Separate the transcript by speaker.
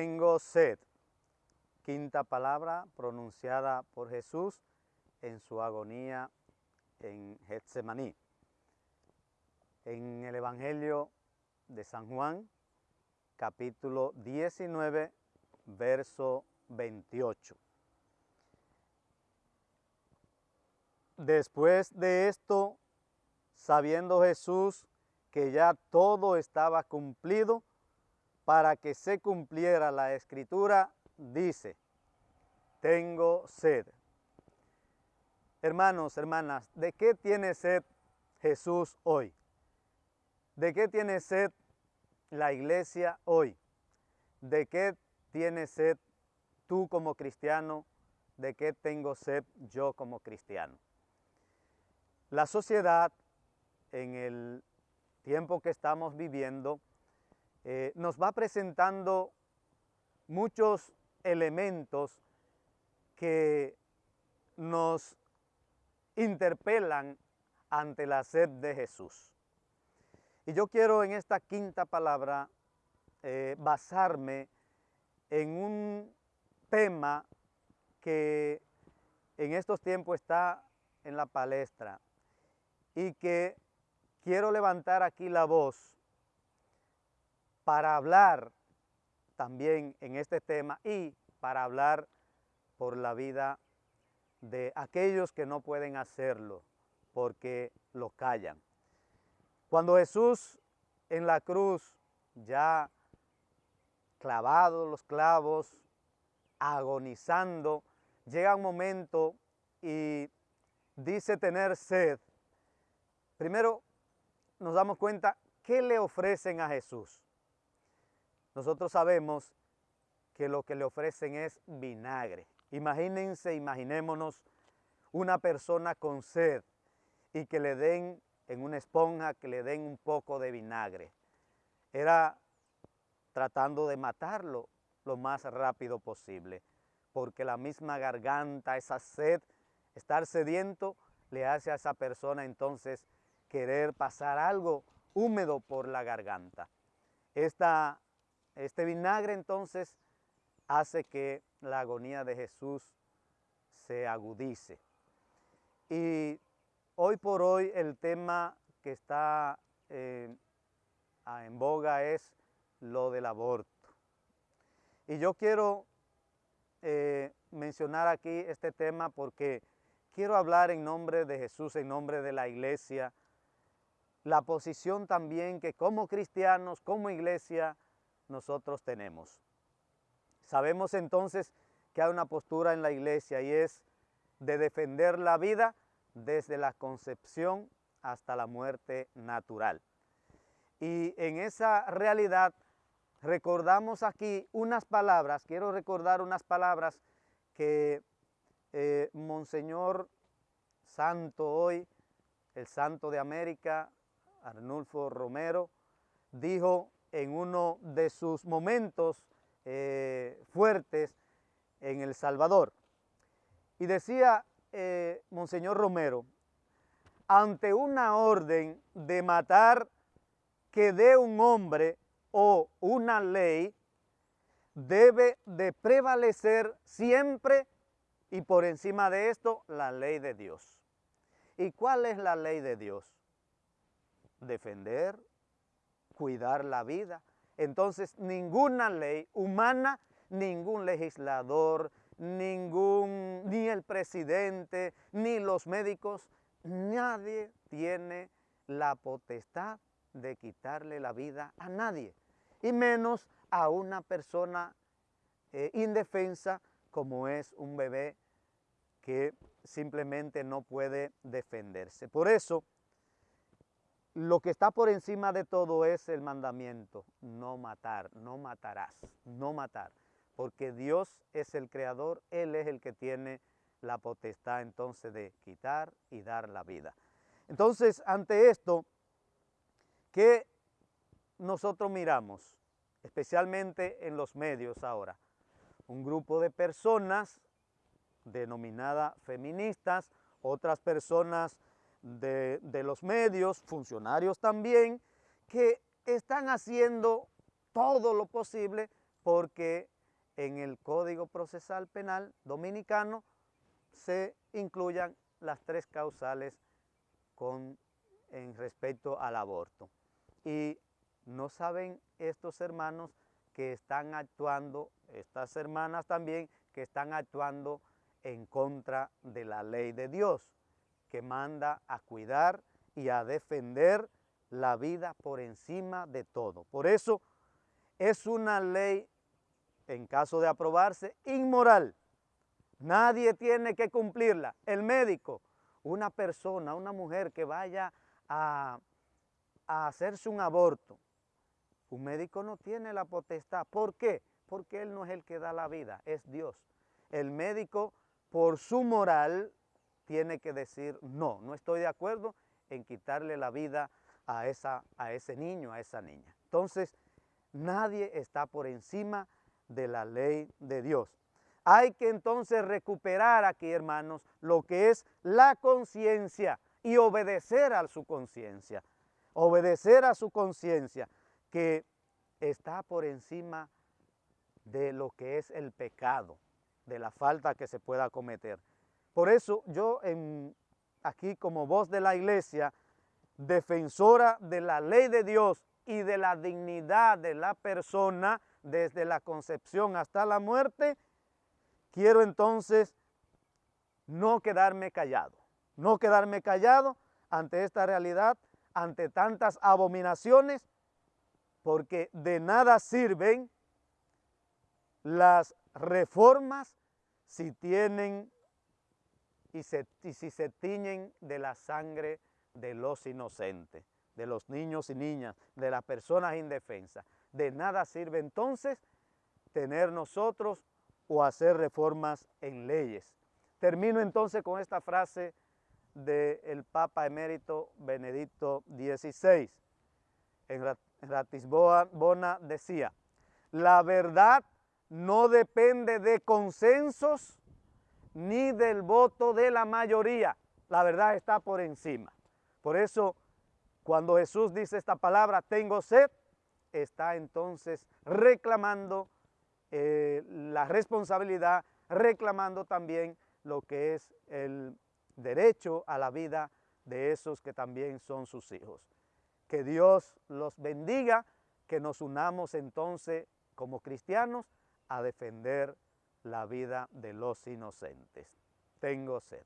Speaker 1: Tengo sed. Quinta palabra pronunciada por Jesús en su agonía en Getsemaní. En el Evangelio de San Juan, capítulo 19, verso 28. Después de esto, sabiendo Jesús que ya todo estaba cumplido, para que se cumpliera la escritura, dice, tengo sed. Hermanos, hermanas, ¿de qué tiene sed Jesús hoy? ¿De qué tiene sed la iglesia hoy? ¿De qué tiene sed tú como cristiano? ¿De qué tengo sed yo como cristiano? La sociedad en el tiempo que estamos viviendo eh, nos va presentando muchos elementos que nos interpelan ante la sed de Jesús. Y yo quiero en esta quinta palabra eh, basarme en un tema que en estos tiempos está en la palestra y que quiero levantar aquí la voz para hablar también en este tema y para hablar por la vida de aquellos que no pueden hacerlo porque lo callan. Cuando Jesús en la cruz ya clavado los clavos, agonizando, llega un momento y dice tener sed. Primero nos damos cuenta qué le ofrecen a Jesús. Nosotros sabemos que lo que le ofrecen es vinagre. Imagínense, imaginémonos una persona con sed y que le den en una esponja, que le den un poco de vinagre. Era tratando de matarlo lo más rápido posible, porque la misma garganta, esa sed, estar sediento, le hace a esa persona entonces querer pasar algo húmedo por la garganta. Esta este vinagre entonces hace que la agonía de Jesús se agudice. Y hoy por hoy el tema que está eh, en boga es lo del aborto. Y yo quiero eh, mencionar aquí este tema porque quiero hablar en nombre de Jesús, en nombre de la iglesia, la posición también que como cristianos, como iglesia, nosotros tenemos. Sabemos entonces que hay una postura en la iglesia y es de defender la vida desde la concepción hasta la muerte natural. Y en esa realidad recordamos aquí unas palabras, quiero recordar unas palabras que eh, Monseñor Santo hoy, el Santo de América, Arnulfo Romero, dijo en uno de sus momentos eh, fuertes en El Salvador. Y decía eh, Monseñor Romero, ante una orden de matar que dé un hombre o una ley, debe de prevalecer siempre y por encima de esto la ley de Dios. ¿Y cuál es la ley de Dios? Defender cuidar la vida. Entonces, ninguna ley humana, ningún legislador, ningún, ni el presidente, ni los médicos, nadie tiene la potestad de quitarle la vida a nadie, y menos a una persona eh, indefensa como es un bebé que simplemente no puede defenderse. Por eso, lo que está por encima de todo es el mandamiento, no matar, no matarás, no matar, porque Dios es el creador, Él es el que tiene la potestad entonces de quitar y dar la vida. Entonces, ante esto, ¿qué nosotros miramos? Especialmente en los medios ahora. Un grupo de personas denominadas feministas, otras personas de, los medios, funcionarios también, que están haciendo todo lo posible porque en el Código Procesal Penal Dominicano se incluyan las tres causales con, en respecto al aborto. Y no saben estos hermanos que están actuando, estas hermanas también, que están actuando en contra de la ley de Dios, que manda a cuidar y a defender la vida por encima de todo. Por eso es una ley, en caso de aprobarse, inmoral. Nadie tiene que cumplirla. El médico, una persona, una mujer que vaya a, a hacerse un aborto, un médico no tiene la potestad. ¿Por qué? Porque él no es el que da la vida, es Dios. El médico, por su moral, tiene que decir, no, no estoy de acuerdo en quitarle la vida a, esa, a ese niño, a esa niña. Entonces, nadie está por encima de la ley de Dios. Hay que entonces recuperar aquí, hermanos, lo que es la conciencia y obedecer a su conciencia. Obedecer a su conciencia que está por encima de lo que es el pecado, de la falta que se pueda cometer. Por eso yo aquí como voz de la iglesia, defensora de la ley de Dios y de la dignidad de la persona desde la concepción hasta la muerte, quiero entonces no quedarme callado, no quedarme callado ante esta realidad, ante tantas abominaciones porque de nada sirven las reformas si tienen y, si se tiñen de la sangre de los inocentes, de los niños y niñas, de las personas indefensas. De nada sirve entonces tener nosotros o hacer reformas en leyes. Termino entonces con esta frase del Papa emérito Benedicto XVI. En Ratisbona decía, la verdad no depende de consensos ni del voto de la mayoría. La verdad está por encima. Por eso, cuando Jesús dice esta palabra, tengo sed, está entonces reclamando eh, la responsabilidad, reclamando también lo que es el derecho a la vida de esos que también son sus hijos. Que Dios los bendiga, que nos unamos entonces como cristianos a defender la vida de los inocentes. Tengo sed.